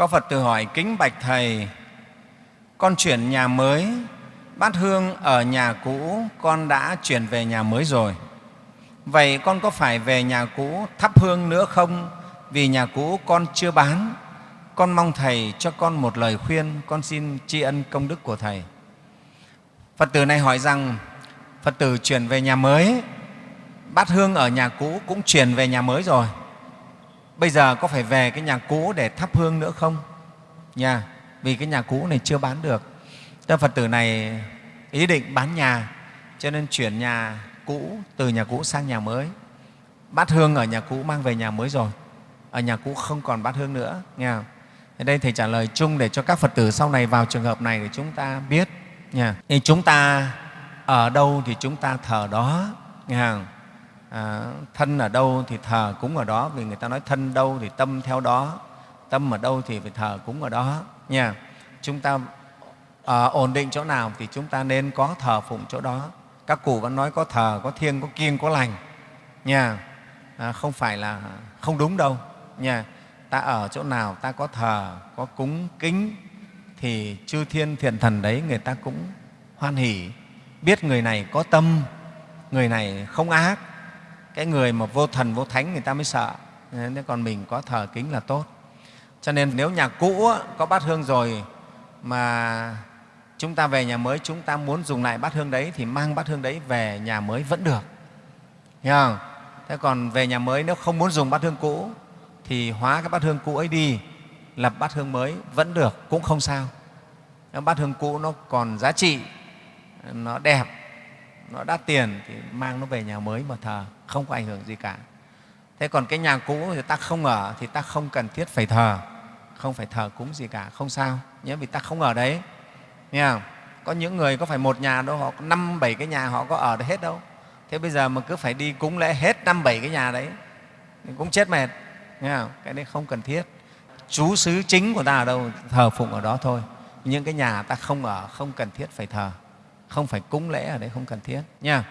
Có Phật tử hỏi kính bạch Thầy, con chuyển nhà mới, bát hương ở nhà cũ con đã chuyển về nhà mới rồi. Vậy con có phải về nhà cũ thắp hương nữa không? Vì nhà cũ con chưa bán. Con mong Thầy cho con một lời khuyên, con xin tri ân công đức của Thầy. Phật tử này hỏi rằng Phật tử chuyển về nhà mới, bát hương ở nhà cũ cũng chuyển về nhà mới rồi. Bây giờ có phải về cái nhà cũ để thắp hương nữa không? Nha, vì cái nhà cũ này chưa bán được. các Phật tử này ý định bán nhà, cho nên chuyển nhà cũ từ nhà cũ sang nhà mới. Bát hương ở nhà cũ mang về nhà mới rồi, ở nhà cũ không còn bát hương nữa. Nghe không? Ở đây Thầy trả lời chung để cho các Phật tử sau này vào trường hợp này để chúng ta biết. Nha. Thì chúng ta ở đâu thì chúng ta thờ đó. Nghe không? À, thân ở đâu thì thờ cúng ở đó vì người ta nói thân đâu thì tâm theo đó tâm ở đâu thì phải thờ cúng ở đó nha. Chúng ta à, ổn định chỗ nào thì chúng ta nên có thờ phụng chỗ đó. Các cụ vẫn nói có thờ có thiêng có kiêng có lành nha. À, không phải là không đúng đâu nha. Ta ở chỗ nào ta có thờ có cúng kính thì chư thiên thiện thần đấy người ta cũng hoan hỉ biết người này có tâm người này không ác cái người mà vô thần, vô thánh người ta mới sợ. Thế còn mình có thờ kính là tốt. Cho nên nếu nhà cũ có bát hương rồi mà chúng ta về nhà mới, chúng ta muốn dùng lại bát hương đấy thì mang bát hương đấy về nhà mới vẫn được. Hiểu không? thế còn về nhà mới nếu không muốn dùng bát hương cũ thì hóa cái bát hương cũ ấy đi, lập bát hương mới vẫn được, cũng không sao. Bát hương cũ nó còn giá trị, nó đẹp nó đắt tiền thì mang nó về nhà mới mà thờ, không có ảnh hưởng gì cả. Thế còn cái nhà cũ thì ta không ở thì ta không cần thiết phải thờ, không phải thờ cúng gì cả, không sao nhé vì ta không ở đấy. Nghe không? có những người có phải một nhà đâu, họ năm, bảy cái nhà họ có ở được hết đâu. Thế bây giờ mà cứ phải đi cúng lễ hết năm, bảy cái nhà đấy, thì cũng chết mệt. Nghe không? cái đấy không cần thiết. Chú xứ chính của ta ở đâu, thờ phụng ở đó thôi. Những cái nhà ta không ở, không cần thiết phải thờ không phải cúng lễ ở đấy không cần thiết nha.